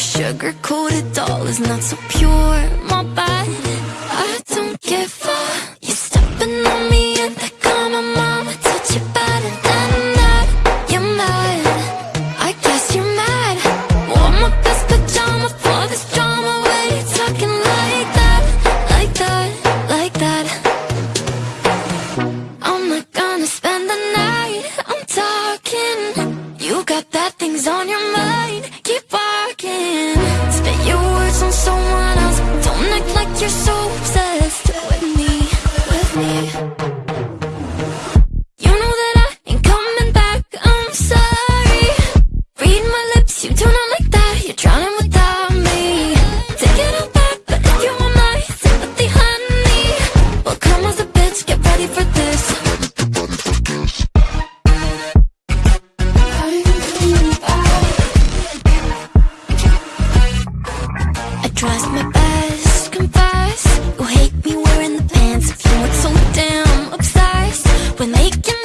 sugar-coated doll is not so pure, my bad. I don't give a You're stepping on me and I call my mama Touch your body, then that You're mad, I guess you're mad. Wore my best pajama for this drama Why you talking like that, like that, like that? I'm not gonna spend the night, I'm talking. You got bad things on your mind, keep on can Spit your words on someone else. Don't act like you're so obsessed With me, with me. You know that I ain't coming back, I'm sorry. Read my lips, you do not like that. You're drowning without me. Take it all back, but if you want my sympathy, honey Well, come as a bitch, get ready for this Tries my best, confess You hate me wearing the pants Feeling so damn obsessed. We're making